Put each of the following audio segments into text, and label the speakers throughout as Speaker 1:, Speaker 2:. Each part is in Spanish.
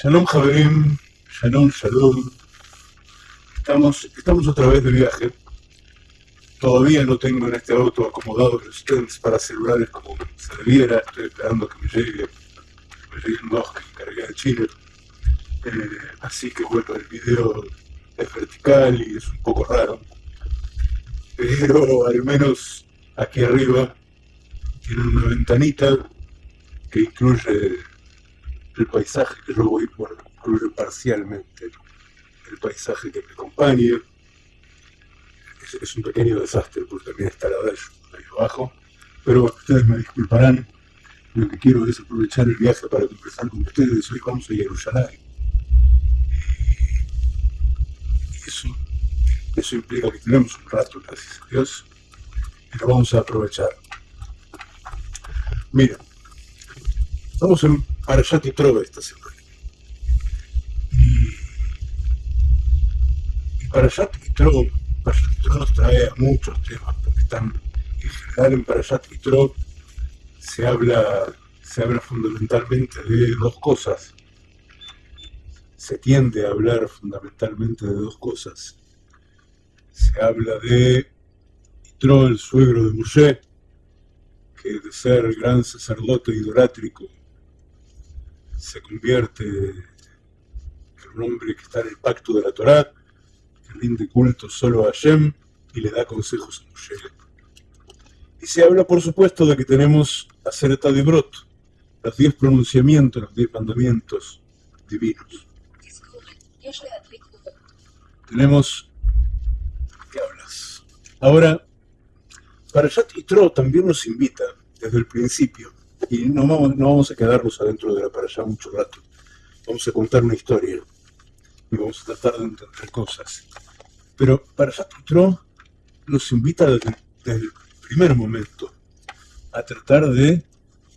Speaker 1: Shalom Javerim, Shalom, Shalom. Estamos, estamos otra vez de viaje. Todavía no tengo en este auto acomodado los stands para celulares como se debiera. Estoy esperando que me llegue, me lleguen dos que encargué de Chile. Eh, así que bueno, el video es vertical y es un poco raro. Pero al menos aquí arriba tiene una ventanita que incluye el paisaje que yo voy, bueno, incluye parcialmente el paisaje que me acompaña. Es, un pequeño desastre porque también está la ahí abajo. Pero ustedes me disculparán, lo que quiero es aprovechar el viaje para conversar con ustedes. Hoy vamos a Jerusalén. Y eso, eso implica que tenemos un rato, gracias a Dios, y lo vamos a aprovechar. Miren, estamos en Parashat y Trova esta semana. Y, y Parashat y Trova, Parashat nos trae muchos temas, porque están en general en Parashat y Trova se habla, se habla fundamentalmente de dos cosas. Se tiende a hablar fundamentalmente de dos cosas. Se habla de Yitro, el suegro de Moshe, que de ser gran sacerdote idolátrico se convierte en un hombre que está en el pacto de la Torá, que rinde culto solo a Hashem y le da consejos a Moshe. Y se habla, por supuesto, de que tenemos Acerta de Brot, los diez pronunciamientos, los diez mandamientos divinos. Tenemos... ¿Qué hablas? Ahora, Parashat Yitro también nos invita, desde el principio, y no vamos, no vamos a quedarnos adentro de la para allá mucho rato. Vamos a contar una historia y vamos a tratar de entender cosas. Pero para Yatutro nos invita desde, el primer momento a tratar de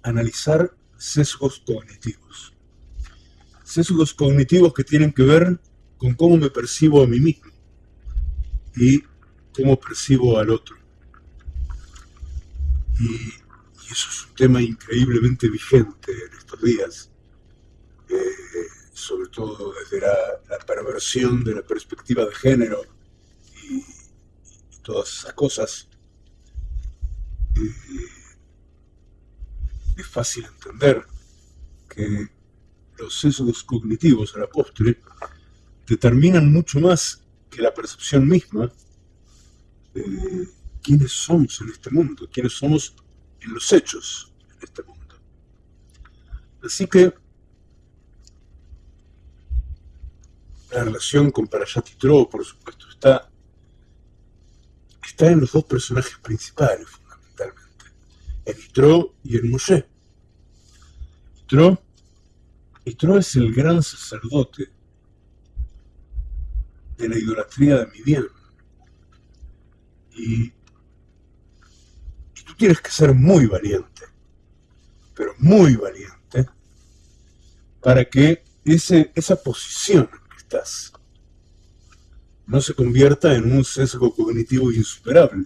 Speaker 1: analizar sesgos cognitivos. Sesgos cognitivos que tienen que ver con cómo me percibo a mí mismo y cómo percibo al otro. Eso es un tema increíblemente vigente en estos días, eh, sobre todo desde la, perversión de la perspectiva de género y, todas esas cosas. Eh, es fácil entender que los sesgos cognitivos a la postre determinan mucho más que la percepción misma de quiénes somos en este mundo, quiénes somos en los hechos en este mundo. Así que la relación con Parashat Yitro, por supuesto, está, está en los dos personajes principales, fundamentalmente, en Yitro y en Moshe. Yitro, Yitro es el gran sacerdote de la idolatría de mi bien. Y tienes que ser muy valiente, pero muy valiente, para que ese, esa posición en que estás no se convierta en un sesgo cognitivo insuperable.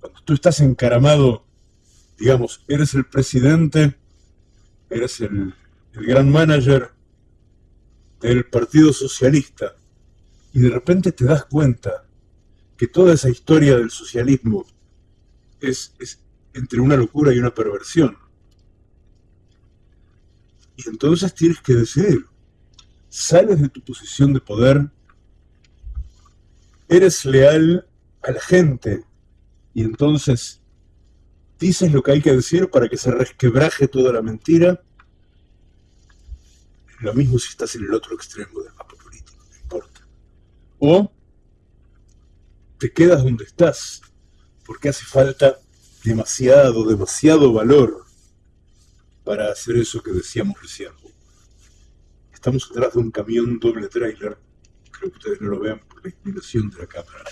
Speaker 1: Cuando tú estás encaramado, digamos, eres el presidente, eres el, el gran manager del Partido Socialista, y de repente te das cuenta que toda esa historia del socialismo es, entre una locura y una perversión. Y entonces tienes que decidir. Sales de tu posición de poder, eres leal a la gente y entonces dices lo que hay que decir para que se resquebraje toda la mentira. Lo mismo si estás en el otro extremo del mapa político, no importa. O te quedas donde estás porque hace falta demasiado, demasiado valor para hacer eso que decíamos recién. Estamos detrás de un camión doble trailer, creo que ustedes no lo vean por la inclinación de la cámara,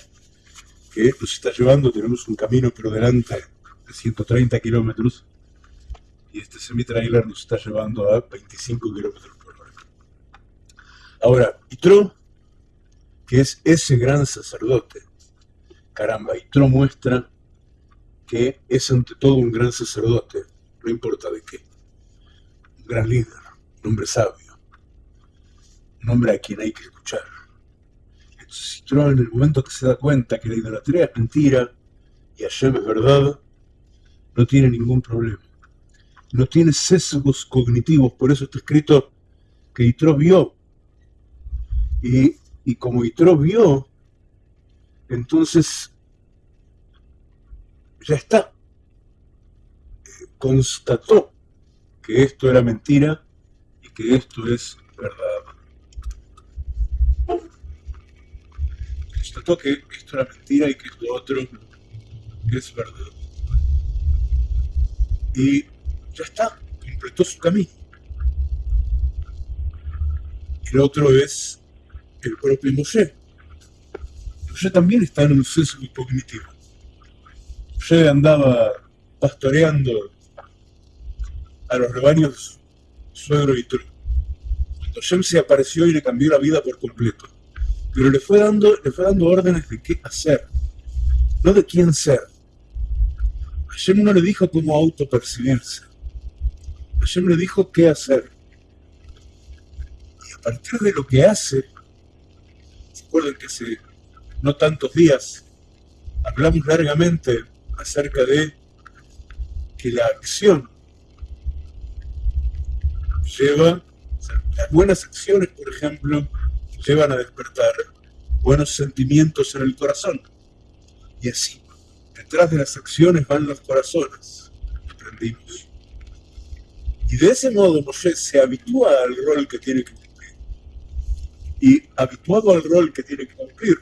Speaker 1: que nos está llevando, tenemos un camino pero delante de 130 kilómetros, y este semi-trailer nos está llevando a 25 kilómetros por hora. Ahora, Itro, que es ese gran sacerdote, caramba, Itro muestra que es ante todo un gran sacerdote, no importa de qué, un gran líder, un hombre sabio, un hombre a quien hay que escuchar. Entonces en el momento que se da cuenta que la idolatría es mentira y Hashem es verdad, no tiene ningún problema. No tiene sesgos cognitivos, por eso está escrito que Yitro vio. Y, y como Yitro vio, entonces ya está. Constató que esto era mentira y que esto es verdad. Constató que esto era mentira y que esto otro es verdad. Y ya está, completó su camino. El otro es el propio Moshe. Moshe también está en un sesgo cognitivo. Moshe andaba pastoreando a los rebaños suegro y tro. Cuando Shem se apareció y le cambió la vida por completo. Pero le fue dando, le fue dando órdenes de qué hacer, no de quién ser. Hashem no le dijo cómo autopercibirse. Hashem le dijo qué hacer. Y a partir de lo que hace, ¿se acuerdan que hace no tantos días hablamos largamente acerca de que la acción lleva, las buenas acciones, por ejemplo, llevan a despertar buenos sentimientos en el corazón. Y así, detrás de las acciones van los corazones, aprendimos. Y de ese modo Moshe se habitúa al rol que tiene que cumplir. Y habituado al rol que tiene que cumplir,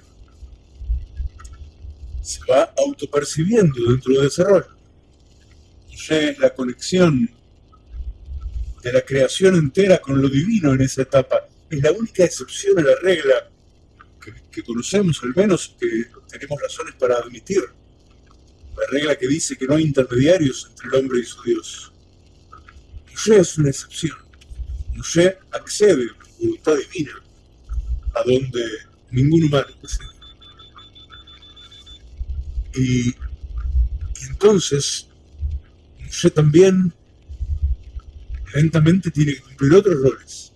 Speaker 1: se va autopercibiendo dentro de ese rol. Moshe es la conexión de la creación entera con lo divino en esa etapa. Es la única excepción a la regla que, conocemos, al menos que tenemos razones para admitir. La regla que dice que no hay intermediarios entre el hombre y su Dios. Moshe es una excepción. Moshe accede la voluntad divina, a donde ningún humano accede. Y, entonces, Moshe también lentamente tiene que cumplir otros roles.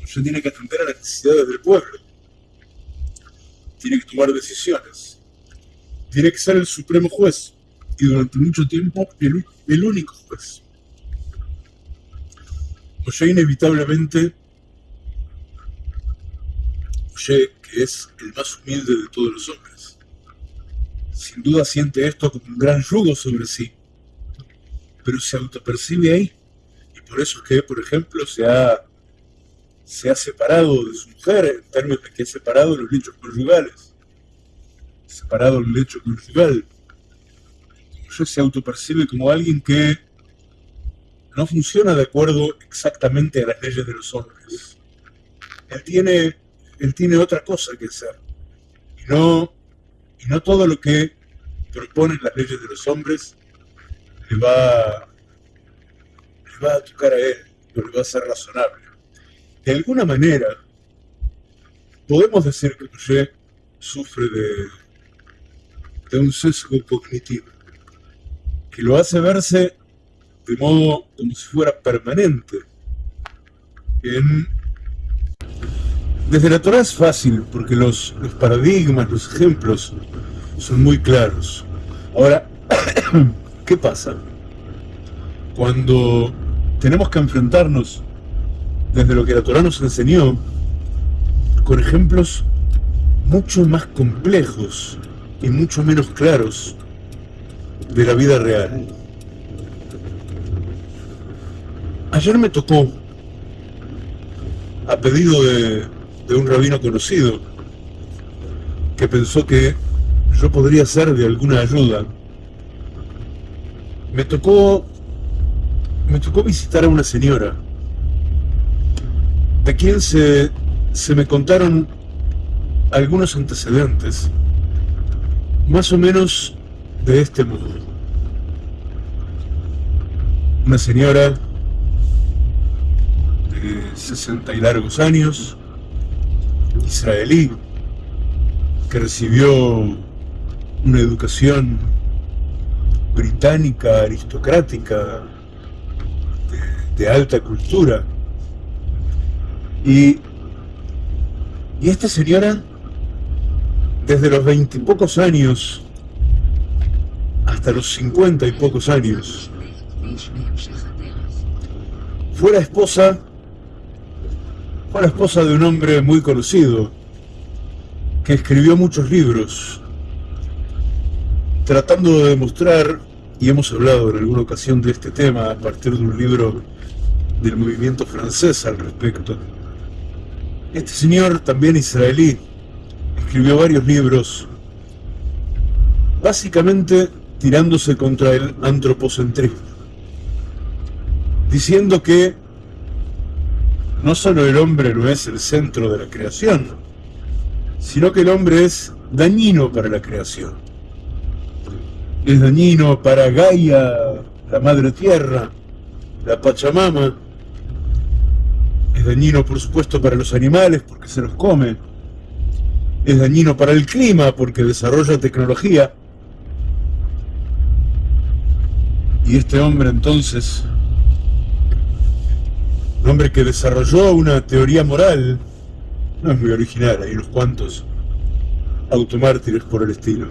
Speaker 1: Moshe tiene que atender a las necesidades del pueblo. Tiene que tomar decisiones. Tiene que ser el supremo juez y durante mucho tiempo el único juez. Moshe inevitablemente, Moshe, que es el más humilde de todos los hombres, sin duda siente esto como un gran yugo sobre sí, pero se autopercibe ahí. Y por eso es que, por ejemplo, se ha, se ha separado de su mujer, en términos de que ha separado los lechos conjugales, separado el lecho conjugal. Moshe se autopercibe como alguien que no funciona de acuerdo exactamente a las leyes de los hombres. Él tiene, él tiene otra cosa que hacer. Y no, no todo lo que proponen las leyes de los hombres le va, le va a tocar a él, o le va a ser razonable. De alguna manera, podemos decir que Moshe sufre de, de un sesgo cognitivo, que lo hace verse de modo como si fuera permanente. Desde la Torah es fácil, porque los, los paradigmas, los ejemplos son muy claros. Ahora, ¿qué pasa? Cuando tenemos que enfrentarnos desde lo que la Torah nos enseñó, con ejemplos mucho más complejos y mucho menos claros de la vida real. Ayer me tocó, a pedido de, un rabino conocido, que pensó que yo podría ser de alguna ayuda, me tocó, me tocó visitar a una señora, de quien se, se me contaron algunos antecedentes, más o menos de este modo. Una señora 60 y largos años, israelí, que recibió una educación británica, aristocrática, de, alta cultura, y Y esta señora, desde los veintipocos años hasta los cincuenta y pocos años, fue la esposa, fue la esposa de un hombre muy conocido, que escribió muchos libros, tratando de demostrar, y hemos hablado en alguna ocasión de este tema a partir de un libro del movimiento francés al respecto. Este señor, también israelí, escribió varios libros, básicamente tirándose contra el antropocentrismo, diciendo que no solo el hombre no es el centro de la creación, sino que el hombre es dañino para la creación. Es dañino para Gaia, la madre tierra, la Pachamama, es dañino por supuesto para los animales porque se los come, es dañino para el clima porque desarrolla tecnología, Y este hombre entonces, hombre que desarrolló una teoría moral, no es muy original, hay unos cuantos automártires por el estilo,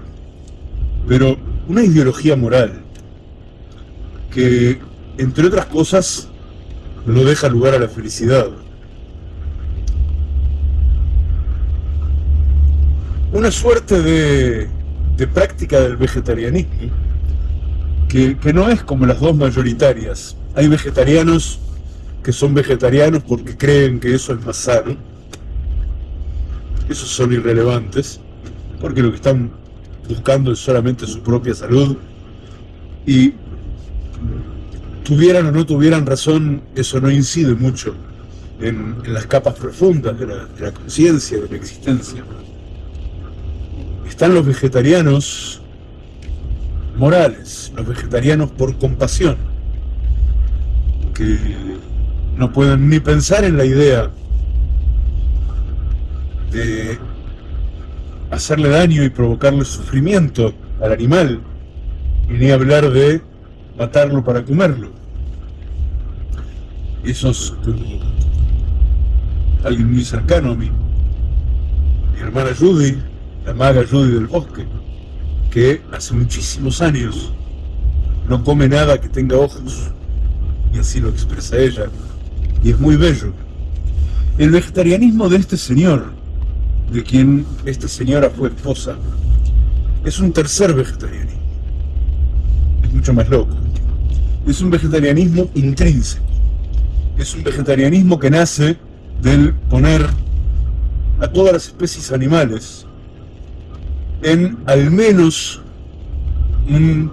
Speaker 1: pero una ideología moral que, entre otras cosas, no deja lugar a la felicidad. Una suerte de, de práctica del vegetarianismo que, no es como las dos mayoritarias. Hay vegetarianos que son vegetarianos porque creen que eso es más sano. Esos son irrelevantes, porque lo que están buscando es solamente su propia salud. Y tuvieran o no tuvieran razón, eso no incide mucho en, las capas profundas de la, de la conciencia, de la existencia. Están los vegetarianos morales, los vegetarianos por compasión, que no pueden ni pensar en la idea de hacerle daño y provocarle sufrimiento al animal, y ni hablar de matarlo para comerlo. Eso es alguien muy cercano a mí, mi hermana Judy, la maga Judy del bosque que hace muchísimos años no come nada que tenga ojos, y así lo expresa ella, y es muy bello. El vegetarianismo de este señor, de quien esta señora fue esposa, es un tercer vegetarianismo. Es mucho más loco. Es un vegetarianismo intrínseco. Es un vegetarianismo que nace del poner a todas las especies animales en al menos un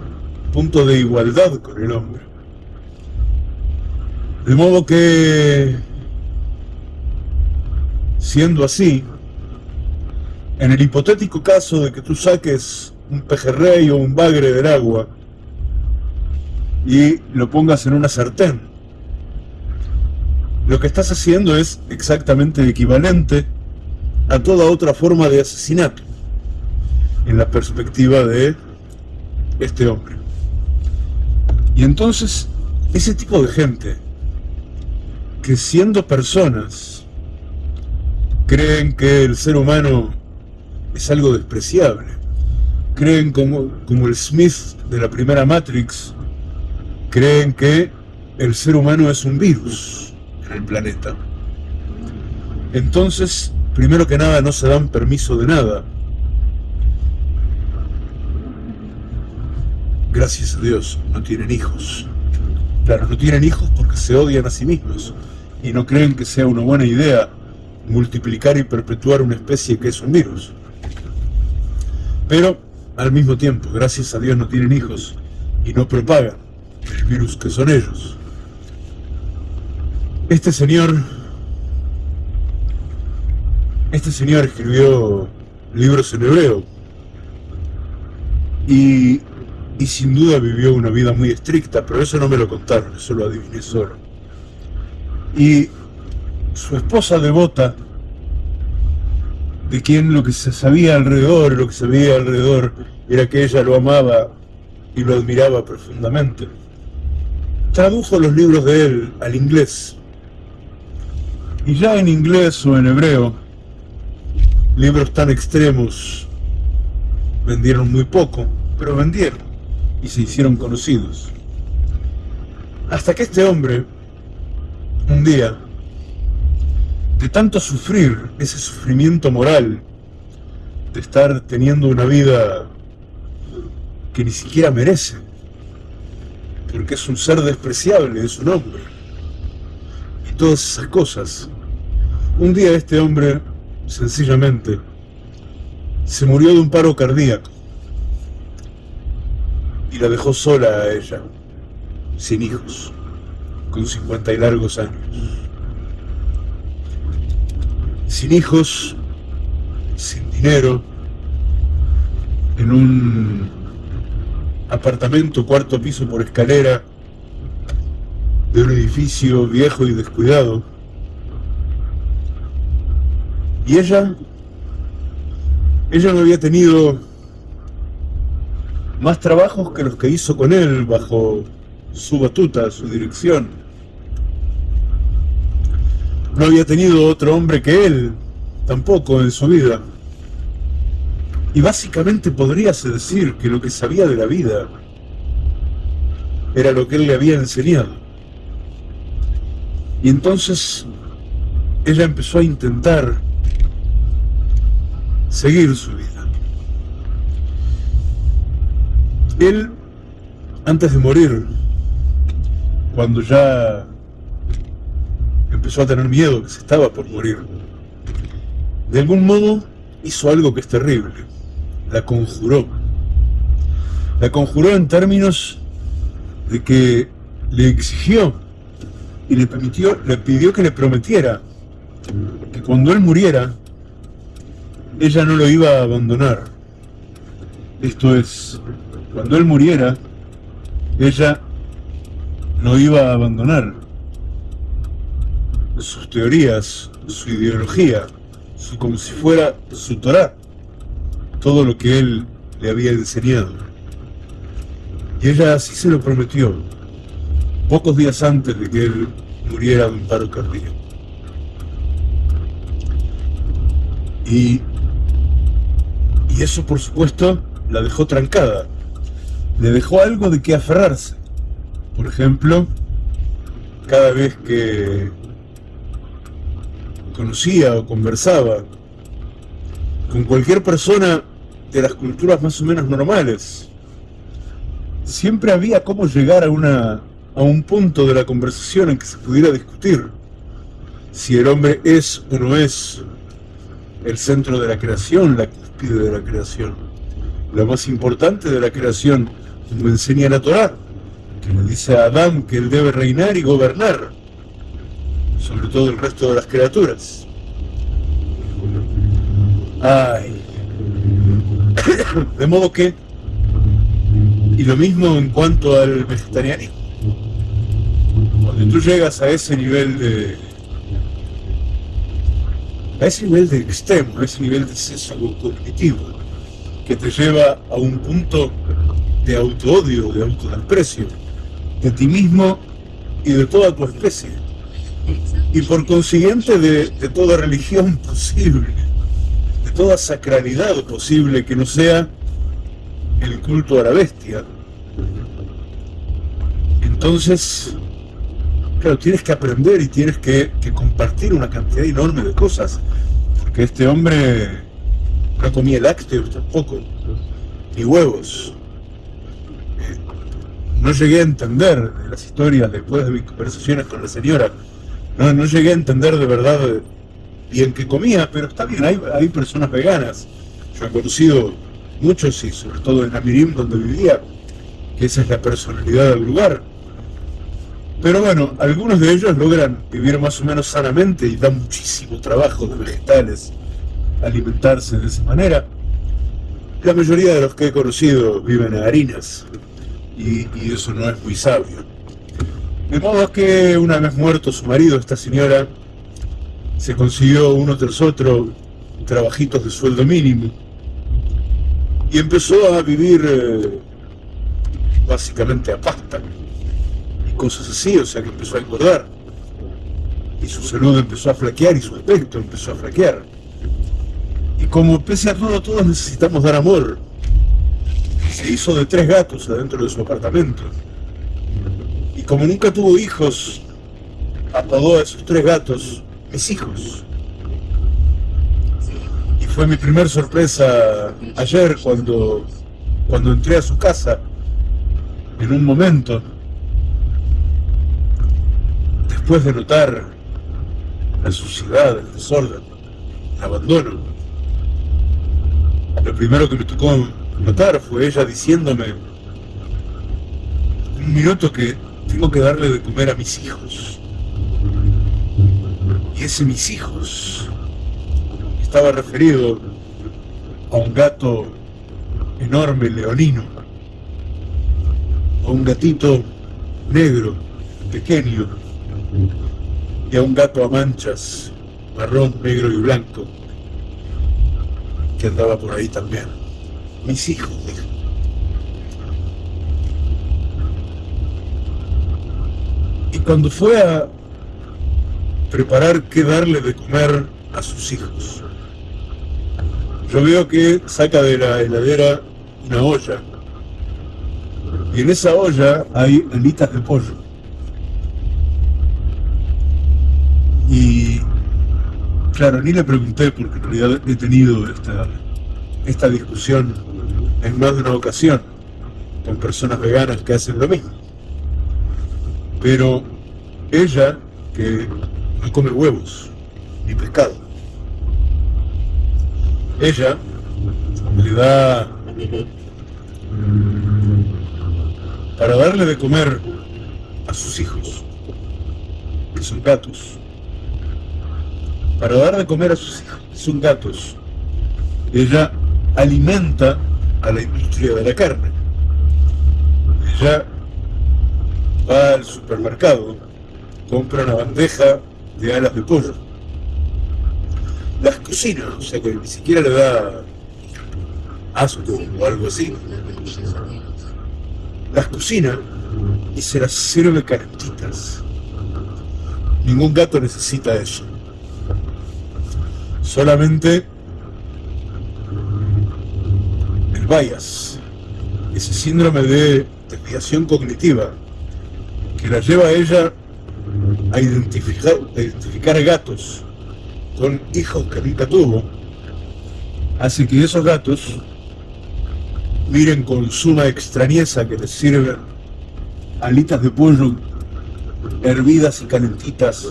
Speaker 1: punto de igualdad con el hombre. De modo que, siendo así, en el hipotético caso de que tú saques un pejerrey o un bagre del agua y lo pongas en una sartén, lo que estás haciendo es exactamente equivalente a toda otra forma de asesinato en la perspectiva de este hombre. Y entonces, ese tipo de gente, que siendo personas, creen que el ser humano es algo despreciable, creen como, como el Smith de la primera Matrix, creen que el ser humano es un virus en el planeta. Entonces, primero que nada, no se dan permiso de nada, gracias a Dios, no tienen hijos. Claro, no tienen hijos porque se odian a sí mismos y no creen que sea una buena idea multiplicar y perpetuar una especie que es un virus. Pero, al mismo tiempo, gracias a Dios no tienen hijos y no propagan el virus que son ellos. Este señor, este señor escribió libros en hebreo y y sin duda vivió una vida muy estricta, pero eso no me lo contaron, eso lo adiviné solo. Y su esposa devota, de quien lo que se sabía alrededor, lo que se veía alrededor, era que ella lo amaba y lo admiraba profundamente, tradujo los libros de él al inglés. Y ya en inglés o en hebreo, libros tan extremos vendieron muy poco, pero vendieron y se hicieron conocidos. Hasta que este hombre, un día, de tanto sufrir, ese sufrimiento moral, de estar teniendo una vida que ni siquiera merece, porque es un ser despreciable, es un hombre, y todas esas cosas. Un día este hombre, sencillamente, se murió de un paro cardíaco y la dejó sola a ella, sin hijos, con 50 y largos años. Sin hijos, sin dinero, en un apartamento cuarto piso por escalera de un edificio viejo y descuidado. Y ella, ella no había tenido más trabajos que los que hizo con él bajo su batuta, su dirección. No había tenido otro hombre que él, tampoco en su vida. Y básicamente podríase decir que lo que sabía de la vida era lo que él le había enseñado. Y entonces ella empezó a intentar seguir su vida. Él, antes de morir, cuando ya empezó a tener miedo, que se estaba por morir, de algún modo hizo algo que es terrible, la conjuró. La conjuró en términos de que le exigió y le permitió, le pidió que le prometiera que cuando él muriera, ella no lo iba a abandonar. Esto es, cuando él muriera, ella no iba a abandonar sus teorías, su ideología, su, como si fuera su Torah, todo lo que él le había enseñado. Y ella así se lo prometió, pocos días antes de que él muriera de un paro cardíaco. Y, y eso, por supuesto, la dejó trancada. Le dejó algo de qué aferrarse. Por ejemplo, cada vez que conocía o conversaba con cualquier persona de las culturas más o menos normales, siempre había cómo llegar a, una, a un punto de la conversación en que se pudiera discutir si el hombre es o no es el centro de la creación, la cúspide de la creación, lo más importante de la creación, como enseña la Torah que le dice a Adán que él debe reinar y gobernar sobre todo el resto de las criaturas. Ay. De modo que, y lo mismo en cuanto al vegetarianismo. Cuando tú llegas a ese nivel de, a ese nivel de extremo, a ese nivel de sesgo cognitivo, que te lleva a un punto de auto-odio, de autodesprecio, de ti mismo y de toda tu especie. Y por consiguiente de, toda religión posible, de toda sacralidad posible que no sea el culto a la bestia. Entonces, claro, tienes que aprender y tienes que, compartir una cantidad enorme de cosas, porque este hombre no comía lácteos tampoco, ni huevos no llegué a entender de las historias después de mis conversaciones con la señora. No, no llegué a entender de verdad bien qué comía, pero está bien, hay, hay personas veganas. Yo he conocido muchos y sobre todo en Amirim donde vivía, que esa es la personalidad del lugar. Pero bueno, algunos de ellos logran vivir más o menos sanamente y dan muchísimo trabajo de vegetales alimentarse de esa manera. La mayoría de los que he conocido viven en harinas, y, eso no es muy sabio. De modo que una vez muerto su marido, esta señora se consiguió uno tras otro trabajitos de sueldo mínimo y empezó a vivir eh, básicamente a pasta y cosas así, o sea que empezó a engordar y su salud empezó a flaquear y su aspecto empezó a flaquear. Y como pese a todo, todos necesitamos dar amor, se hizo de tres gatos adentro de su apartamento. Como nunca tuvo hijos, apodó a esos tres gatos mis hijos. Y fue mi primer sorpresa ayer cuando, cuando entré a su casa, en un momento, después de notar la suciedad, el desorden, el abandono. Lo primero que me tocó notar fue ella diciéndome un minuto que tengo que darle de comer a mis hijos. Y ese mis hijos estaba referido a un gato enorme, leonino, a un gatito negro, pequeño, y a un gato a manchas, marrón, negro y blanco, que andaba por ahí también. Mis hijos, Y cuando fue a preparar qué darle de comer a sus hijos, yo veo que saca de la heladera una olla. Y en esa olla hay alitas de pollo. Y claro, ni le pregunté porque en realidad he tenido esta, esta discusión en más de una ocasión con personas veganas que hacen lo mismo. Pero ella, que no come huevos ni pescado, ella le da para darle de comer a sus hijos, que son gatos, para dar de comer a sus hijos, que son gatos, ella alimenta a la industria de la carne. Ella va al supermercado, compra una bandeja de alas de pollo, las cocina, o sea que ni siquiera le da asco o algo así, las cocina y se las sirve calentitas. Ningún gato necesita eso. Solamente el bias, ese síndrome de desviación cognitiva que la lleva a ella a identificar, a identificar gatos con hijos que nunca tuvo, hace que esos gatos miren con suma extrañeza que les sirven alitas de pollo hervidas y calentitas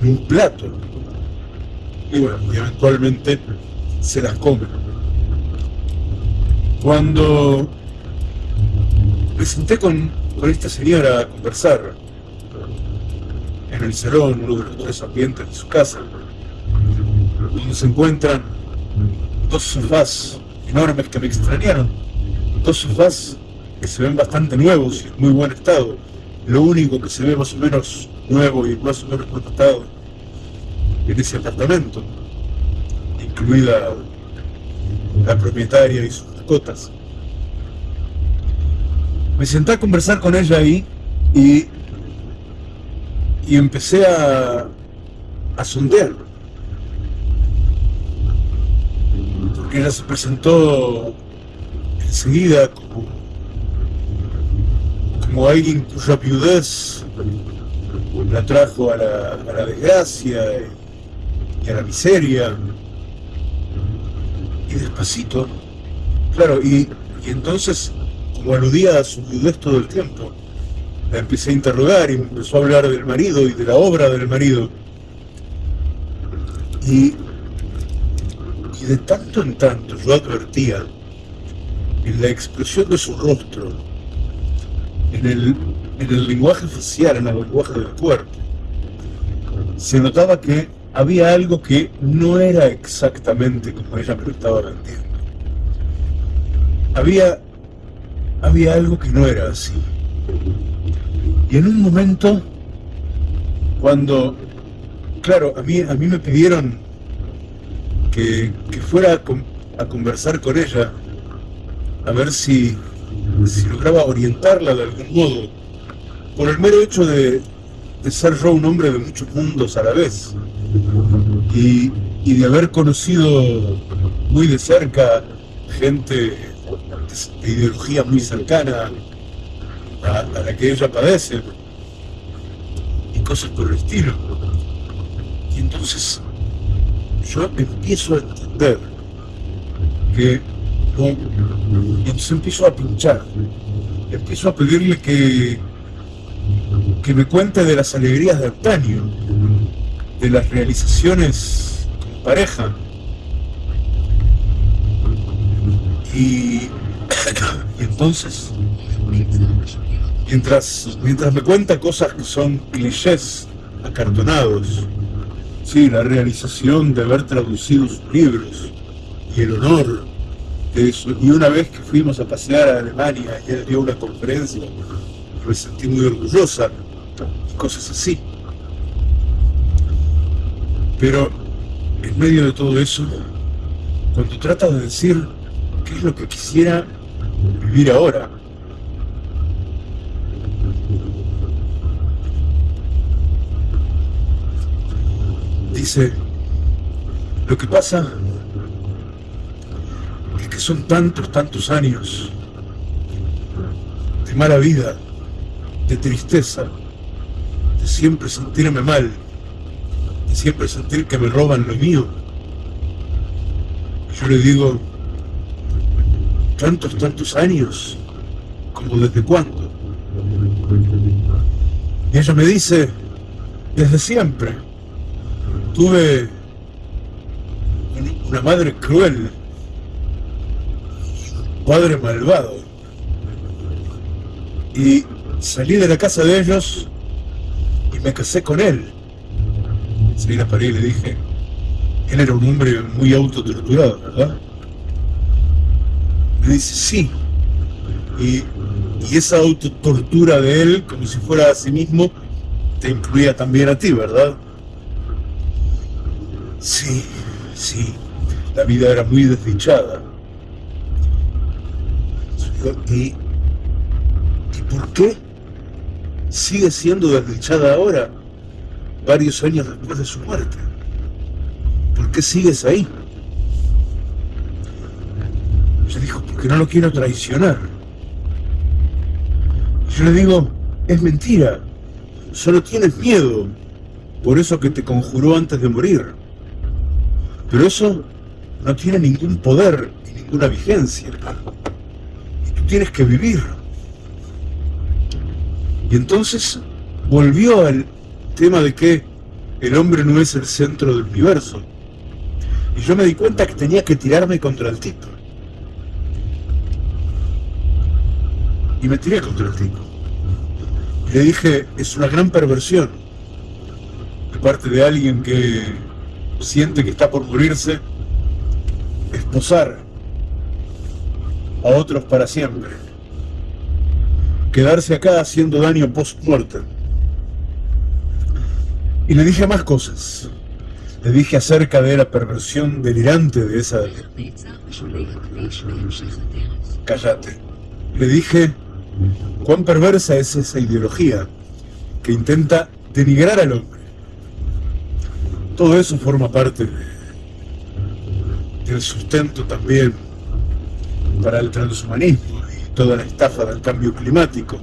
Speaker 1: en un plato. Y bueno, eventualmente se las comen. Cuando me senté con, con esta señora a conversar en el salón, uno de los tres ambientes de su casa, donde se encuentran dos sofás enormes que me extrañaron, dos sofás que se ven bastante nuevos y en muy buen estado, lo único que se ve más o menos nuevo y más o menos buen estado en ese apartamento, incluida la propietaria y sus mascotas. Me senté a conversar con ella ahí y, y empecé a, a sondear. Porque ella se presentó enseguida como, como alguien cuya viudez la trajo a la, a la desgracia y, a la miseria. Y despacito, claro, y, y entonces, como aludía a su viudez todo el tiempo, la empecé a interrogar y empezó a hablar del marido y de la obra del marido. Y, y de tanto en tanto yo advertía en la expresión de su rostro, en el, en el lenguaje facial, en el lenguaje del cuerpo, se notaba que había algo que no era exactamente como ella me lo estaba vendiendo. Había, había algo que no era así. Y en un momento, cuando, claro, a mí, a mí me pidieron que, que fuera a, con- a conversar con ella, a ver si, si lograba orientarla de algún modo, por el mero hecho de, de ser yo un hombre de muchos mundos a la vez y, de haber conocido muy de cerca gente de ideología muy cercana a, la que ella padece y cosas por el estilo. Y entonces yo empiezo a entender que y entonces empiezo a pinchar, empiezo a pedirle que, que me cuente de las alegrías de antaño, de las realizaciones como pareja. Y, entonces, mientras, mientras me cuenta cosas que son clichés acartonados, sí, la realización de haber traducido sus libros y el honor de eso. Y una vez que fuimos a pasear a Alemania y él dio una conferencia, me sentí muy orgullosa y cosas así. Pero en medio de todo eso, cuando trata de decir qué es lo que quisiera vivir ahora, dice, lo que pasa es que son tantos, tantos años de mala vida, de tristeza, de siempre sentirme mal, siempre sentir que me roban lo mío. Yo le digo, tantos, tantos años, como desde cuándo. Y ella me dice, desde siempre. Tuve una madre cruel, padre malvado. Y salí de la casa de ellos y me casé con él salí la y le dije, él era un hombre muy autotorturado, ¿verdad? Me dice, sí. Y, y esa autotortura de él, como si fuera a sí mismo, te incluía también a ti, ¿verdad? Sí, sí. La vida era muy desdichada. ¿Y, ¿Y por qué sigue siendo desdichada ahora? varios años después de su muerte. ¿Por qué sigues ahí? Se dijo, porque no lo quiero traicionar. Yo le digo, es mentira, solo tienes miedo, por eso que te conjuró antes de morir. Pero eso no tiene ningún poder y ninguna vigencia. Y tú tienes que vivir. Y entonces volvió al tema de que el hombre no es el centro del universo. Y yo me di cuenta que tenía que tirarme contra el tipo. Y me tiré contra el tipo. Y le dije, es una gran perversión de parte de alguien que siente que está por morirse, esposar a otros para siempre. Quedarse acá haciendo daño post-mortem. Y le dije más cosas. Le dije acerca de la perversión delirante de esa... Cállate. Le dije cuán perversa es esa ideología que intenta denigrar al hombre. Todo eso forma parte del sustento también para el transhumanismo y toda la estafa del cambio climático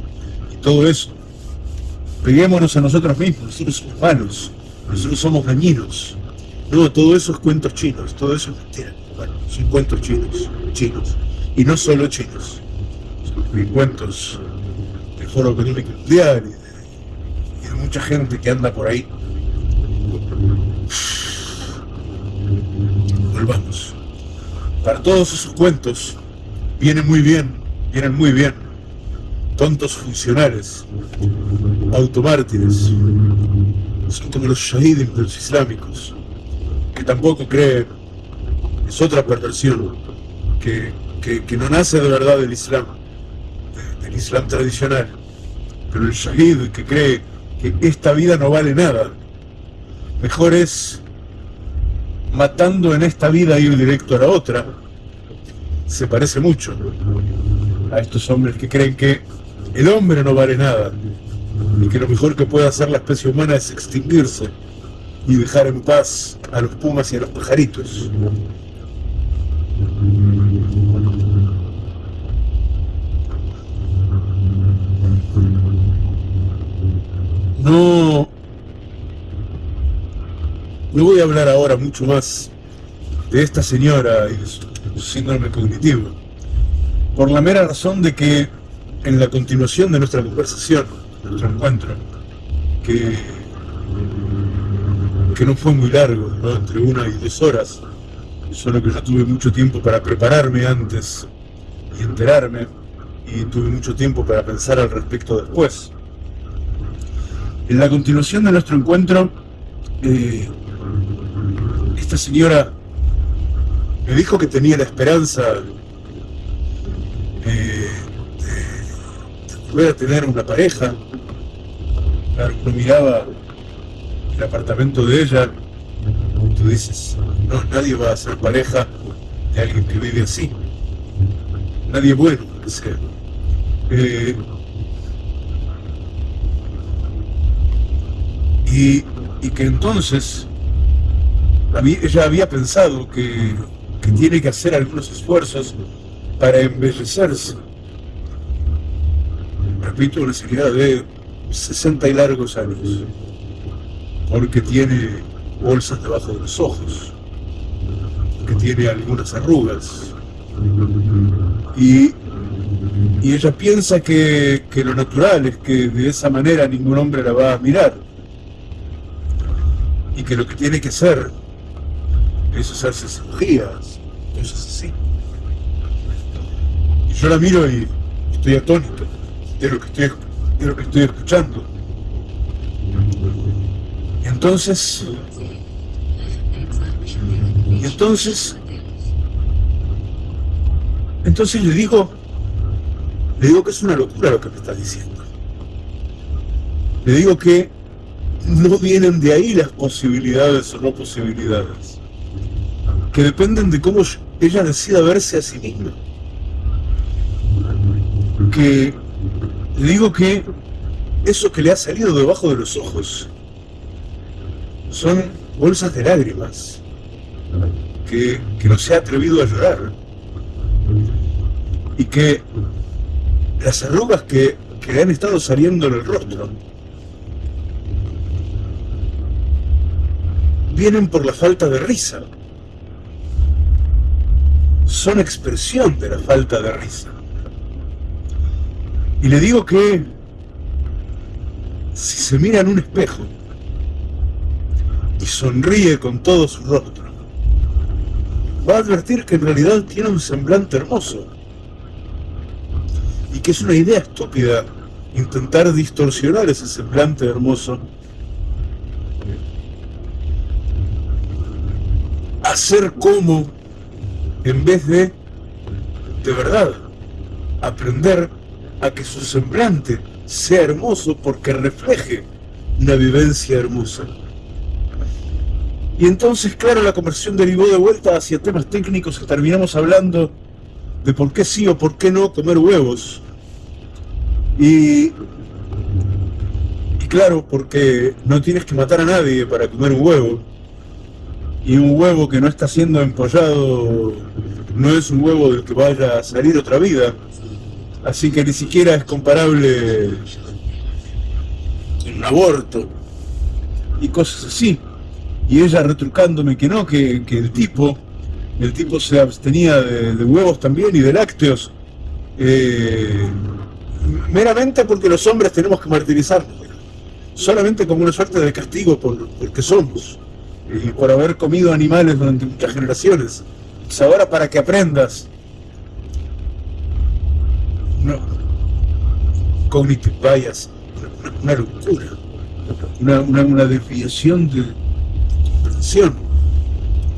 Speaker 1: y todo eso. Peguémonos a nosotros mismos, nosotros somos malos, nosotros somos dañinos. No, todo eso es cuentos chinos, todo eso es mentira. Bueno, son cuentos chinos, chinos. Y no solo chinos, son cuentos del Foro Económico Mundial y de, mucha gente que anda por ahí. Volvamos. Para todos esos cuentos vienen muy bien, vienen muy bien tontos funcionales, automártires, son como los shahidim de los islámicos, que tampoco creen, es otra perversión, que, no nace de verdad del Islam, del Islam tradicional, pero el shahid que cree que esta vida no vale nada, mejor es matando en esta vida ir directo a la otra, se parece mucho a estos hombres que creen que el hombre no vale nada, y que lo mejor que puede hacer la especie humana es extinguirse y dejar en paz a los pumas y a los pajaritos. No, no voy a hablar ahora mucho más de esta señora y de su síndrome cognitivo, por la mera razón de que en la continuación de nuestra conversación, de nuestro encuentro, que, que no fue muy largo, entre una y dos horas, solo que yo tuve mucho tiempo para prepararme antes y enterarme, y tuve mucho tiempo para pensar al respecto después. En la continuación de nuestro encuentro, eh, esta señora me dijo que tenía la esperanza de, a tener una pareja. Claro, uno miraba el apartamento de ella y tú dices, no, nadie va a ser pareja de alguien que vive así. Nadie bueno. Eh, y, y que entonces ella había pensado que, tiene que hacer algunos esfuerzos para embellecerse. Repito, una señora de 60 y largos años, porque tiene bolsas debajo de los ojos, que tiene algunas arrugas. Y, ella piensa que, que lo natural es que de esa manera ningún hombre la va a mirar. Y que lo que tiene que hacer es hacerse cirugías, cosas así. Y yo la miro y estoy atónito de lo que estoy, de lo que estoy escuchando. Y entonces, y entonces, entonces le digo, le digo que es una locura lo que me está diciendo. Le digo que no vienen de ahí las posibilidades o no posibilidades que dependen de cómo ella decida verse a sí misma. Que digo que eso que le ha salido debajo de los ojos son bolsas de lágrimas, que, no se ha atrevido a llorar, y que las arrugas que, que le han estado saliendo en el rostro vienen por la falta de risa son expresión de la falta de risa. Y le digo que si se mira en un espejo y sonríe con todo su rostro, va a advertir que en realidad tiene un semblante hermoso y que es una idea estúpida intentar distorsionar ese semblante hermoso hacer como en vez de, de verdad, aprender a que su semblante sea hermoso porque refleje una vivencia hermosa. Y entonces, claro, la conversión derivó de vuelta hacia temas técnicos que terminamos hablando de por qué sí o por qué no comer huevos. Y, y claro, porque no tienes que matar a nadie para comer un huevo y un huevo que no está siendo empollado no es un huevo del que vaya a salir otra vida. Así que ni siquiera es comparable un aborto y cosas así. Y ella retrucándome que no, que, el tipo, el tipo se abstenía de, huevos también y de lácteos. Eh, meramente porque los hombres tenemos que martirizarnos, solamente como una suerte de castigo por, por que somos por haber comido animales durante muchas generaciones. Pues ahora para que aprendas. No. Cognitive bias, una, locura, una, una, desviación de comprensión,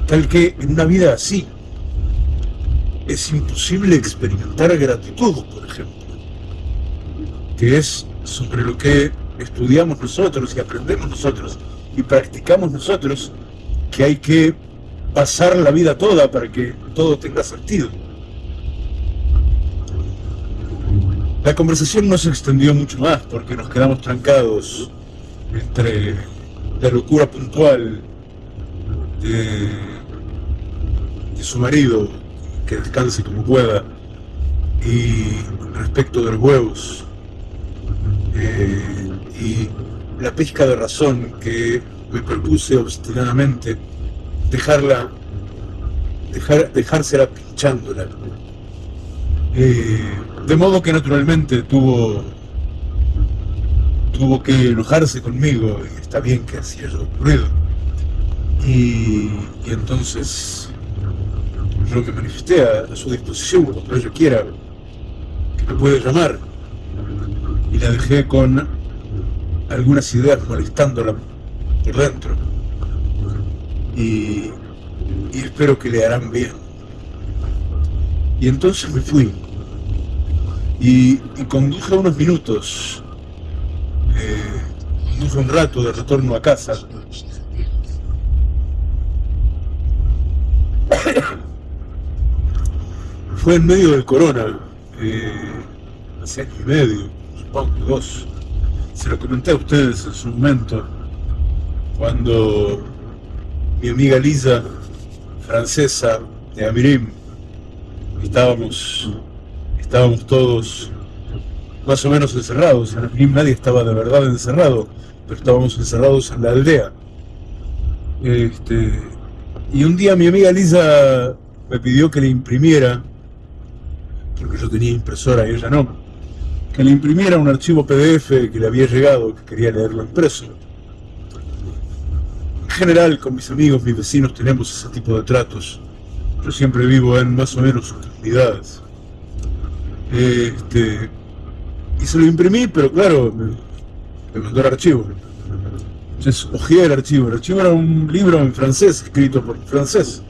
Speaker 1: tal que en una vida así es imposible experimentar gratitud, por ejemplo, que es sobre lo que estudiamos nosotros y aprendemos nosotros y practicamos nosotros que hay que pasar la vida toda para que todo tenga sentido. La conversación no se extendió mucho más porque nos quedamos trancados entre la locura puntual de, su marido, que descanse como pueda, y respecto de los huevos, eh, y la pesca de razón que me propuse obstinadamente dejarla, dejar, dejársela pinchándola. Eh, de modo que naturalmente tuvo, tuvo que enojarse conmigo, y está bien que así haya ocurrido. Y, entonces yo me manifesté a, su disposición cuando ella quiera, que me puede llamar. Y la dejé con algunas ideas molestándola dentro. Y, y espero que le harán bien. Y entonces me fui y, conduje unos minutos, eh, conduje un rato de retorno a casa. Fue en medio del corona, eh, hace año y medio, supongo dos. Se lo comenté a ustedes en su momento, cuando mi amiga Lisa, francesa de Amirim, estábamos estábamos todos más o menos encerrados. En el nadie estaba de verdad encerrado, pero estábamos encerrados en la aldea. Este, y un día mi amiga Lisa me pidió que le imprimiera, porque yo tenía impresora y ella no, que le imprimiera un archivo PDF que le había llegado, que quería leerlo impreso. En general, con mis amigos, mis vecinos, tenemos ese tipo de tratos. Yo siempre vivo en más o menos sus comunidades. Este, y se lo imprimí, pero claro, me, mandó el archivo. Entonces ojeé el archivo. El archivo era un libro en francés, escrito por francés,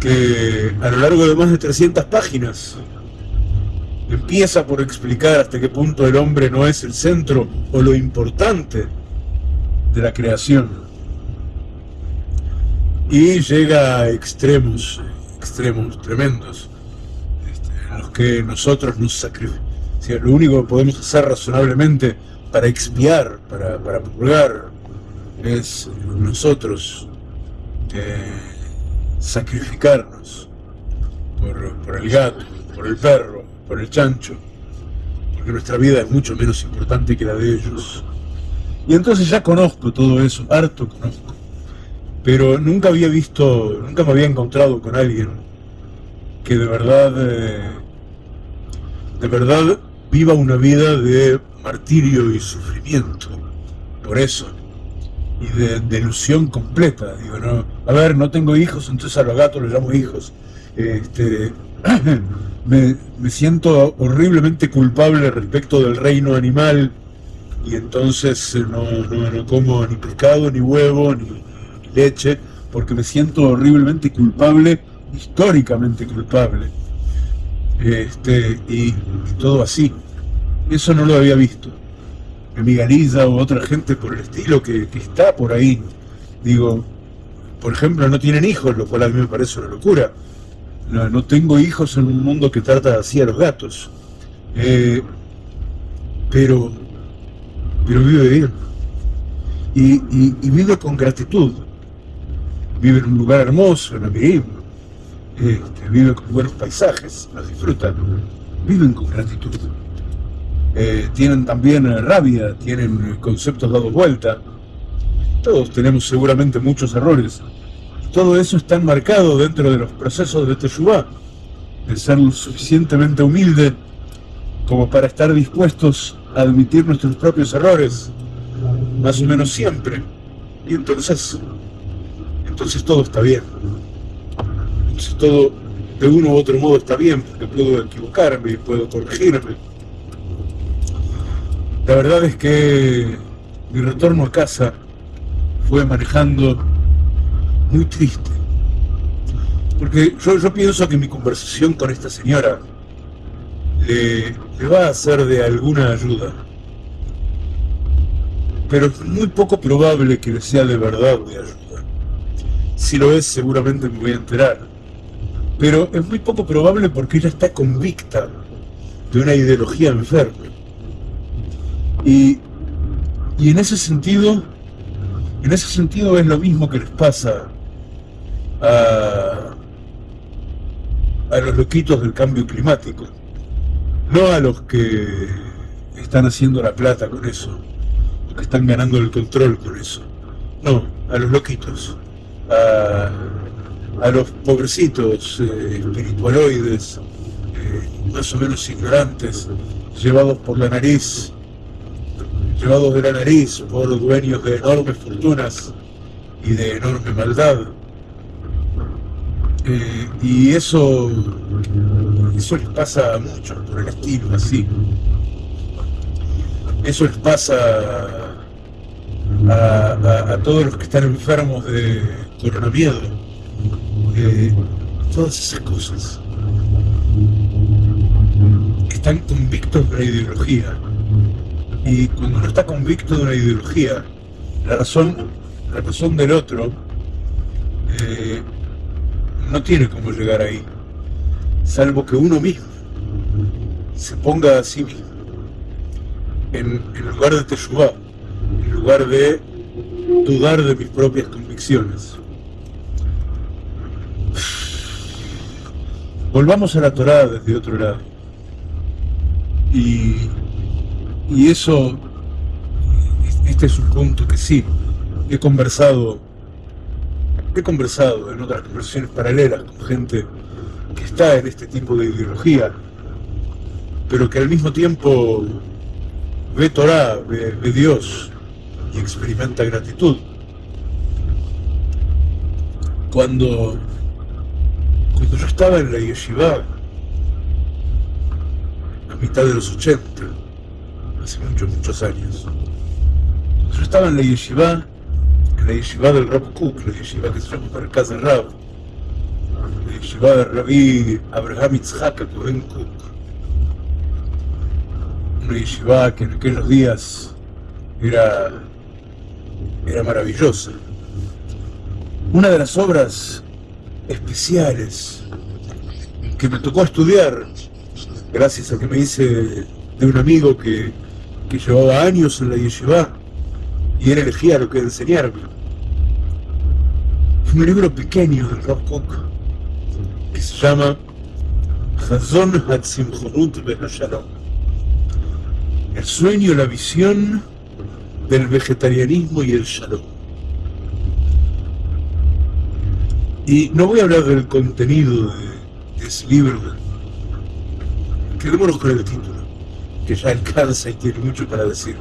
Speaker 1: que a lo largo de más de 300 páginas empieza por explicar hasta qué punto el hombre no es el centro o lo importante de la creación. Y llega a extremos, extremos tremendos los que nosotros nos sacrificamos. lo único que podemos hacer razonablemente para expiar, para, para purgar, es nosotros eh, sacrificarnos por, por el gato, por el perro, por el chancho, porque nuestra vida es mucho menos importante que la de ellos. Y entonces ya conozco todo eso, harto conozco, pero nunca había visto, nunca me había encontrado con alguien que de verdad eh, de verdad viva una vida de martirio y sufrimiento. Por eso. Y de delusión completa. Digo, no, a ver, no tengo hijos, entonces a los gatos los llamo hijos. Este, me, siento horriblemente culpable respecto del reino animal y entonces eh, no, no, como ni pescado, ni huevo, ni leche, porque me siento horriblemente culpable, históricamente culpable este, y, todo así. Eso no lo había visto. Mi amiga o otra gente por el estilo que, está por ahí, digo, por ejemplo, no tienen hijos, lo cual a mí me parece una locura. No, tengo hijos en un mundo que trata así a los gatos. Eh, pero, pero vive bien. Y, vive con gratitud. Vive en un lugar hermoso, en Amirim, este, viven con buenos paisajes, los disfrutan, viven con gratitud. Eh, tienen también eh, rabia, tienen conceptos dados vuelta. Todos tenemos seguramente muchos errores. Todo eso está enmarcado dentro de los procesos de Teshuvah, de ser lo suficientemente humilde como para estar dispuestos admitir nuestros propios errores, más o menos siempre. Y entonces, entonces todo está bien todo de uno u otro modo está bien, porque puedo equivocarme y puedo corregirme. La verdad es que mi retorno a casa fue manejando muy triste. Porque yo, pienso que mi conversación con esta señora le, va a ser de alguna ayuda. Pero es muy poco probable que le sea de verdad de ayuda. Si lo es, seguramente me voy a enterar pero es muy poco probable porque ella está convicta de una ideología enferma. Y, y en ese sentido, en ese sentido es lo mismo que les pasa a, a los loquitos del cambio climático, no a los que están haciendo la plata con eso, que están ganando el control con eso, no, a los loquitos, a, a los pobrecitos eh, espiritualoides, eh, más o menos ignorantes, llevados por la nariz, llevados de la nariz por dueños de enormes fortunas y de enorme maldad. Eh, y eso, eso les pasa a muchos por el estilo así. Eso les pasa a, a todos los que están enfermos de coronavirus eh, todas esas cosas. Están convictos de una ideología. Y cuando uno está convicto de una ideología, la razón, la razón del otro eh, no tiene cómo llegar ahí, salvo que uno mismo se ponga a sí mismo en, lugar de Teshuvah, en lugar de dudar de mis propias convicciones. Volvamos a la Torá desde otro lado. Y, y eso, este es un punto que sí, he conversado, he conversado en otras conversaciones paralelas con gente que está en este tipo de ideología, pero que al mismo tiempo ve Torah, ve, Dios y experimenta gratitud. Cuando cuando yo estaba en la yeshiva, a mitad de los 80, hace muchos, muchos años, cuando yo estaba en la yeshiva, la yeshiva del Rab Cook, la yeshiva que se llama casa Rab, la yeshiva del Rabí Abraham Itzhak Cohen Cook, una yeshiva que en aquellos días era, era maravillosa. Una de las obras especiales que me tocó estudiar gracias a que me hice de un amigo que, que llevaba años en la yeshiva y él elegía lo que enseñarme. Un libro pequeño del Rob Koch que se llama Hazon Hatzimchonut Shalom. El sueño, la visión del vegetarianismo y el shalom. Y no voy a hablar del contenido de, ese libro, quedémonos con el título, que ya alcanza y tiene mucho para decir.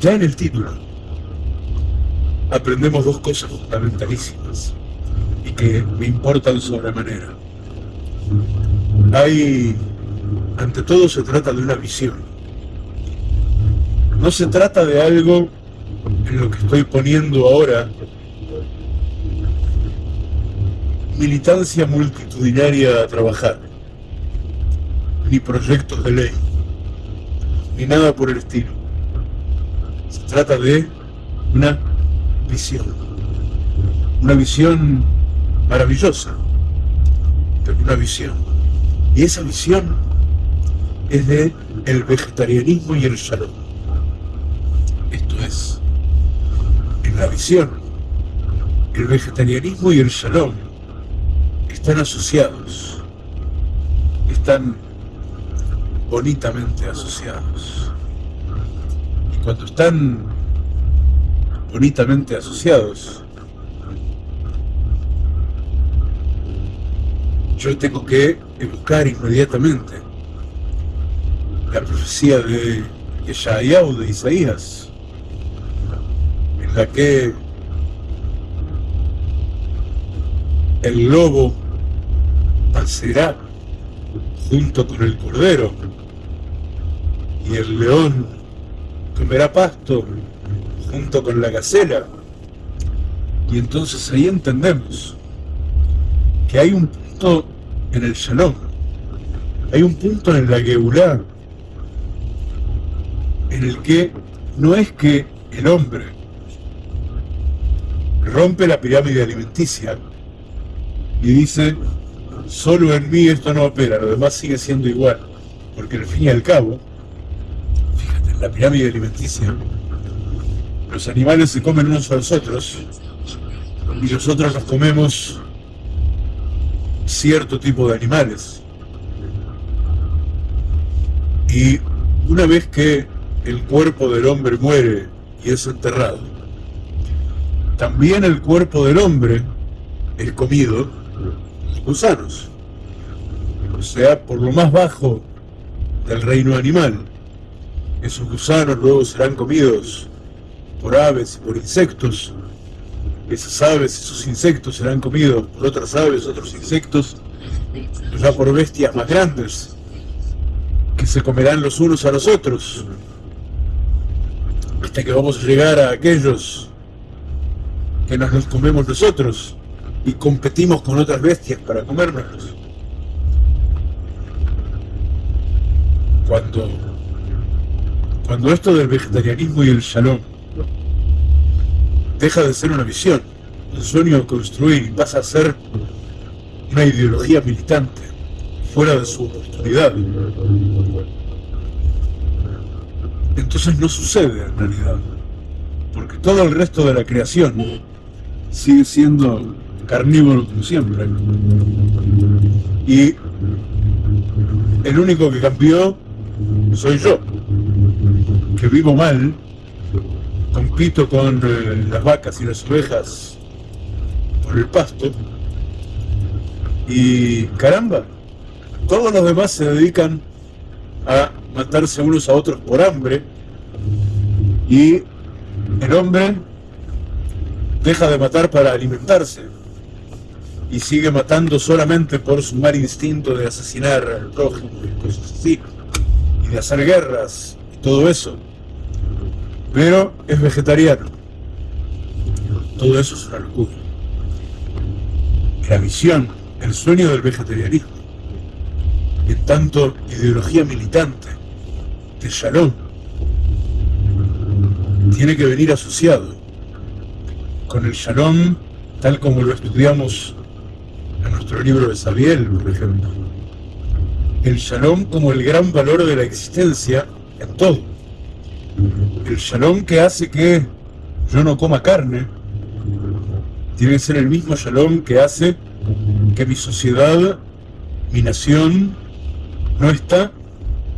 Speaker 1: Ya en el título aprendemos dos cosas fundamentalísimas y que me importan sobremanera. Hay, ante todo se trata de una visión. No se trata de algo en lo que estoy poniendo ahora militancia multitudinaria a trabajar, ni proyectos de ley, ni nada por el estilo. Trata de una visión, una visión maravillosa, pero una visión. Y esa visión es de el vegetarianismo y el shalom. Esto es, en la visión, el vegetarianismo y el shalom están asociados, están bonitamente asociados. Cuando están bonitamente asociados, yo tengo que buscar inmediatamente la profecía de Yeshayahu de Isaías, en la que el lobo pasará junto con el cordero, y el león comerá pasto junto con la gacela. Y entonces ahí entendemos que hay un punto en el Shalom, hay un punto en la Geulá, en el que no es que el hombre rompe la pirámide alimenticia y dice, solo en mí esto no opera, lo demás sigue siendo igual. porque al fin y al cabo, la pirámide alimenticia, los animales se comen unos a los otros y nosotros nos comemos cierto tipo de animales. Y una vez que el cuerpo del hombre muere y es enterrado, también el cuerpo del hombre es comido por gusanos. O sea, por lo más bajo del reino animal. Esos gusanos luego serán comidos por aves y por insectos. Esas aves, esos insectos serán comidos por otras aves, otros insectos, ya por bestias más grandes, que se comerán los unos a los otros, hasta que vamos a llegar a aquellos que nos los comemos nosotros y competimos con otras bestias para comérnoslos. Cuando, cuando esto del vegetarianismo y el shalom deja de ser una visión, un sueño de construir y pasa a ser una ideología militante, fuera de su oportunidad. Entonces no sucede en realidad, porque todo el resto de la creación sigue siendo carnívoro como siempre. Y el único que cambió soy yo, que vivo mal, compito con eh, las vacas y las ovejas por el pasto, y caramba, todos los demás se dedican a matarse unos a otros por hambre, y el hombre deja de matar para alimentarse y sigue matando solamente por su mal instinto de asesinar al prójimo y cosas así, y de hacer guerras y todo eso. Pero es vegetariano. Todo eso es una locura. La visión, el sueño del vegetarianismo, en tanto ideología militante de Shalom, tiene que venir asociado con el shalom tal como lo estudiamos en nuestro libro de Sabiel, por ejemplo. El shalom como el gran valor de la existencia en todo. El shalom que hace que yo no coma carne, tiene que ser el mismo shalom que hace que mi sociedad, mi nación, no está,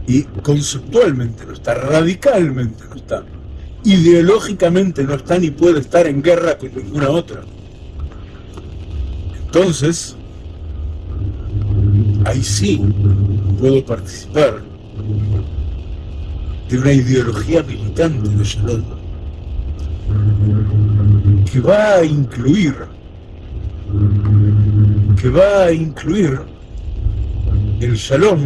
Speaker 1: y conceptualmente no está, radicalmente no está ideológicamente no está ni puede estar en guerra con ninguna otra. Entonces, ahí sí puedo participar de una ideología militante de Shalom que va a incluir que va a incluir el Shalom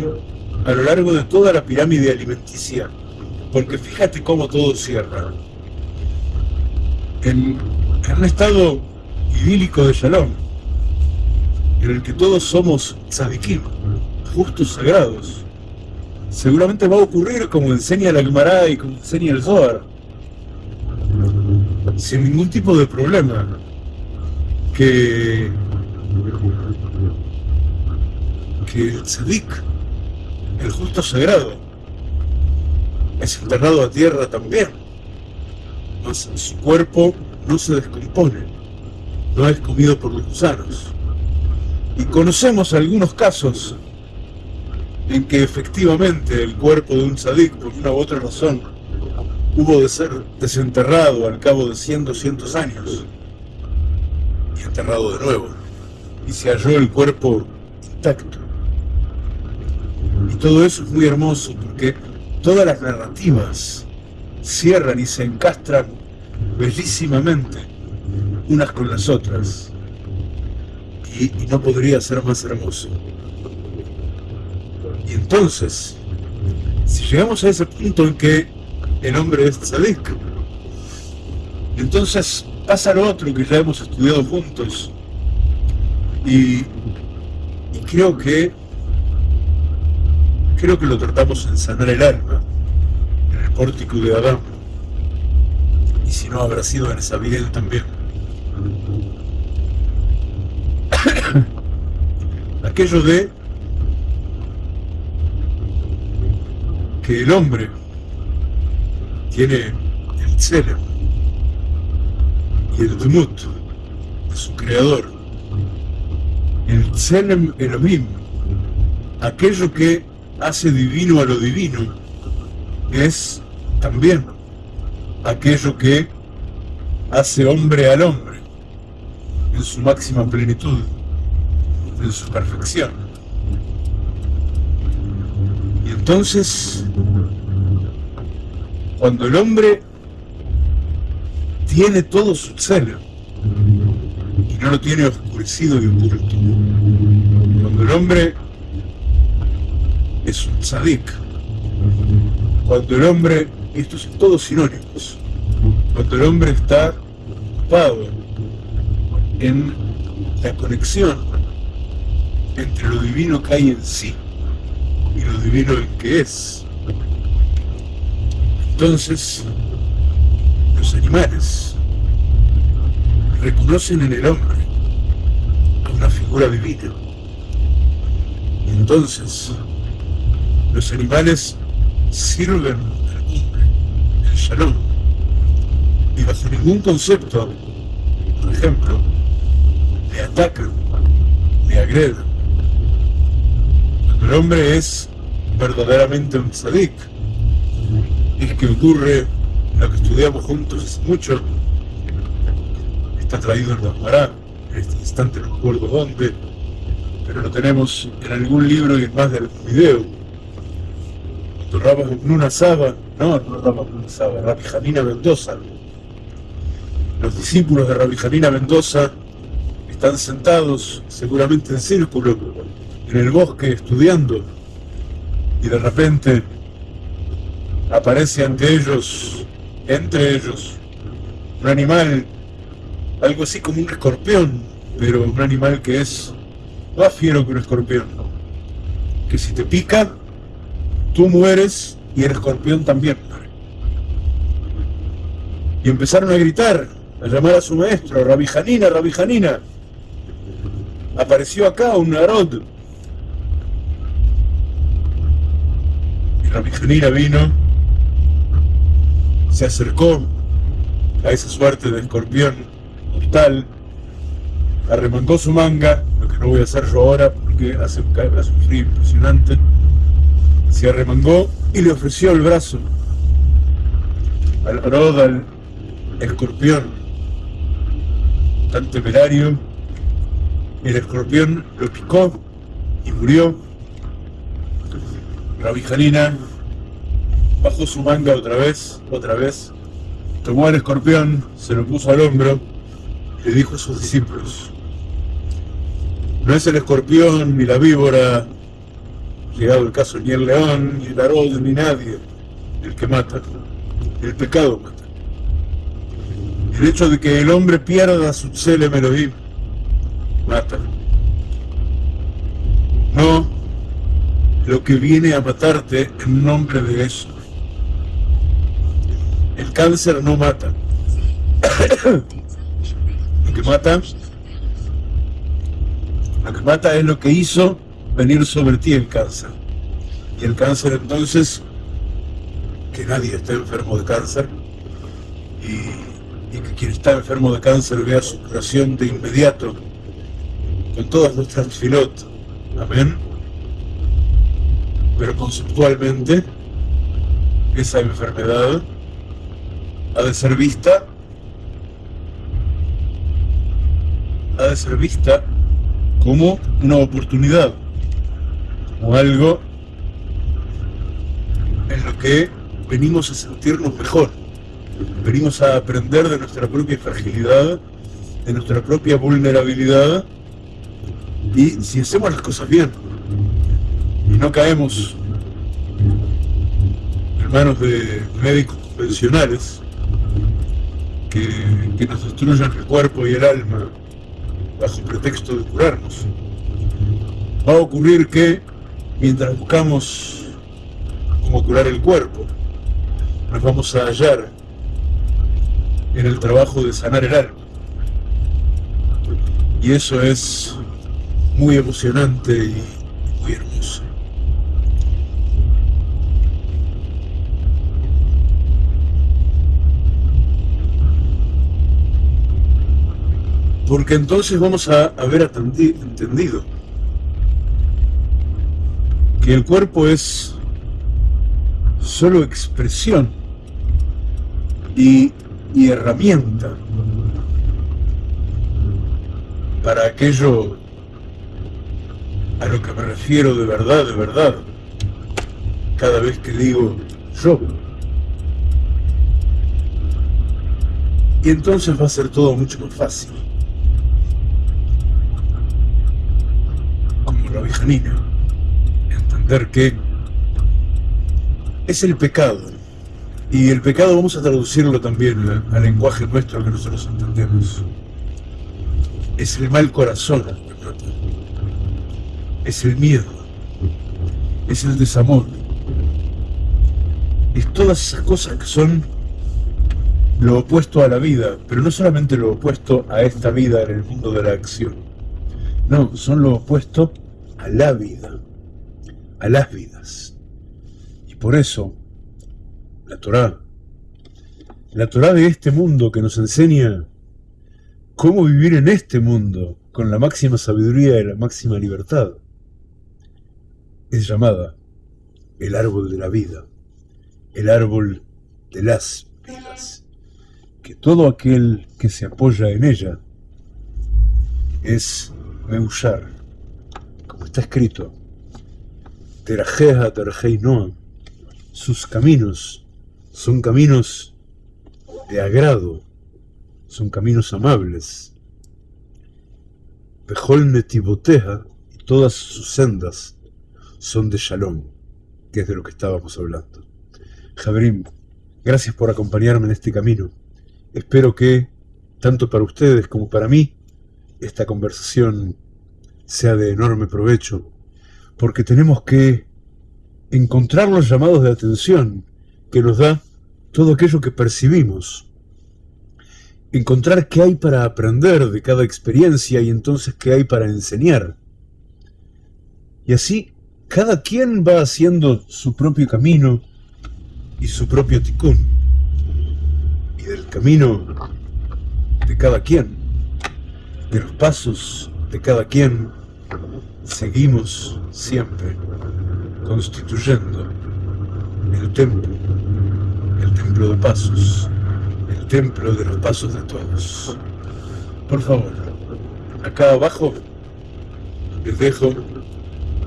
Speaker 1: a lo largo de toda la pirámide alimenticia. Porque fíjate cómo todo cierra. En, un estado idílico de Shalom, en el que todos somos tzadikim, justos sagrados, seguramente va a ocurrir como enseña la Gemara y como enseña el Zohar, sin ningún tipo de problema, que, que el tzadik, el justo sagrado, es enterrado a tierra también. Mas su cuerpo no se descompone, no es comido por los gusanos. Y conocemos algunos casos en que efectivamente el cuerpo de un sadik, por una u otra razón, hubo de ser desenterrado al cabo de cientos, cientos años y enterrado de nuevo. Y se halló el cuerpo intacto. Y todo eso es muy hermoso porque todas las narrativas cierran y se encastran bellísimamente unas con las otras. Y, no podría ser más hermoso. Y entonces, si llegamos a ese punto en que el hombre es tzadik, entonces pasa lo otro que ya hemos estudiado juntos. Y, creo que creo que lo tratamos en sanar el alma, en el pórtico de Adán. Y si no, habrá sido en esa vida también. Aquello de que el hombre tiene el Tselem y el Dmut su creador. El Tselem Elohim, aquello que hace divino a lo divino, es también aquello que hace hombre al hombre en su máxima plenitud, en su perfección. Y entonces, cuando el hombre tiene todo su celo y no lo tiene oscurecido y oculto, cuando el hombre es un tzadik, cuando el hombre, estos son todos sinónimos, cuando el hombre está ocupado en la conexión entre lo divino que hay en sí y lo divino en que es. Entonces, los animales reconocen en el hombre una figura divina. Y entonces, los animales sirven al hombre, el shalom, y bajo ningún concepto, por ejemplo, le atacan, le agreden. El hombre es verdaderamente un tzadik, es que ocurre lo que estudiamos juntos hace mucho, está traído en la en este instante no recuerdo dónde, pero lo tenemos en algún libro y en más del video. Cuando Nuna Saba, no, no Rabba Nuna Saba, Rabbi Janina Mendoza, los discípulos de Rabbi Janina Mendoza están sentados seguramente en círculo en el bosque estudiando y de repente aparece ante ellos, entre ellos, un animal, algo así como un escorpión, pero un animal que es más fiero que un escorpión, que si te pica, tú mueres y el escorpión también Y empezaron a gritar, a llamar a su maestro, Rabbi Janina, Rabbi Janina. Apareció acá un narod. Rabbi Janina vino, se acercó a esa suerte de escorpión mortal, arremangó su manga, lo que no voy a hacer yo ahora porque hace un, hace un frío impresionante, se arremangó y le ofreció el brazo al narod, al escorpión tan temerario, el escorpión lo picó y murió. Rabbi Janina bajó su manga otra vez, otra vez, tomó al escorpión, se lo puso al hombro y le dijo a sus discípulos, no es el escorpión ni la víbora, llegado el caso ni el león, ni el arroz, ni nadie, el que mata, el pecado mata. El hecho de que el hombre pierda su Elohim mata. No lo que viene a matarte en nombre de eso. El cáncer no mata. lo que mata, lo que mata es lo que hizo venir sobre ti el cáncer. Y el cáncer entonces, que nadie esté enfermo de cáncer, y y que quien está enfermo de cáncer vea su curación de inmediato con todas nuestras filot. Amén. Pero conceptualmente, esa enfermedad ha de ser vista ha de ser vista como una oportunidad, como algo en lo que venimos a sentirnos mejor. Venimos a aprender de nuestra propia fragilidad, de nuestra propia vulnerabilidad, y si hacemos las cosas bien y no caemos en manos de médicos convencionales que, que nos destruyan el cuerpo y el alma bajo pretexto de curarnos, va a ocurrir que mientras buscamos cómo curar el cuerpo, nos vamos a hallar en el trabajo de sanar el alma. Y eso es muy emocionante y muy hermoso. Porque entonces vamos a haber entendido que el cuerpo es solo expresión y, y herramienta para aquello a lo que me refiero de verdad, de verdad, cada vez que digo yo. Y entonces va a ser todo mucho más fácil. Vieja Entender que es el pecado. Y el pecado vamos a traducirlo también al lenguaje nuestro que nosotros entendemos. Es el mal corazón, es el miedo, es el desamor, es todas esas cosas que son lo opuesto a la vida, pero no solamente lo opuesto a esta vida en el mundo de la acción, no, son lo opuesto a la vida, a las vidas. Y por eso, la Torá, la Torá de este mundo que nos enseña cómo vivir en este mundo con la máxima sabiduría y la máxima libertad, es llamada el árbol de la vida, el árbol de las vidas, que todo aquel que se apoya en ella es Meushar, como está escrito, Terajeja Terajei Noam, sus caminos son caminos de agrado, son caminos amables. Pejol Netiboteja y todas sus sendas son de Shalom, que es de lo que estábamos hablando. Jabrim, gracias por acompañarme en este camino. Espero que, tanto para ustedes como para mí, esta conversación sea de enorme provecho, porque tenemos que encontrar los llamados de atención que nos da todo aquello que percibimos, encontrar qué hay para aprender de cada experiencia y entonces qué hay para enseñar. Y así cada quien va haciendo su propio camino y su propio ticún. Y del camino de cada quien, de los pasos de cada quien, seguimos siempre constituyendo el templo, el templo de pasos, el templo de los pasos de todos. Por favor, acá abajo les dejo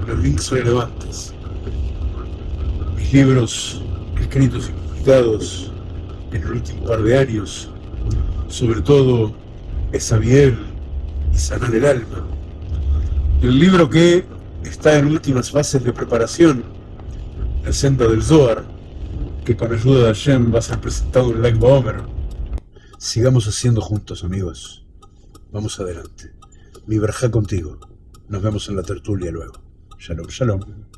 Speaker 1: los links relevantes. Mis libros escritos y publicados en el último par de años, sobre todo Esabiel y Sanar el Alma. El libro que está en últimas fases de preparación, La senda del Zohar, que con ayuda de Hashem va a ser presentado en Lag Baomer. Sigamos haciendo juntos, amigos. Vamos adelante. Mi verja contigo. Nos vemos en la tertulia luego. Shalom, shalom.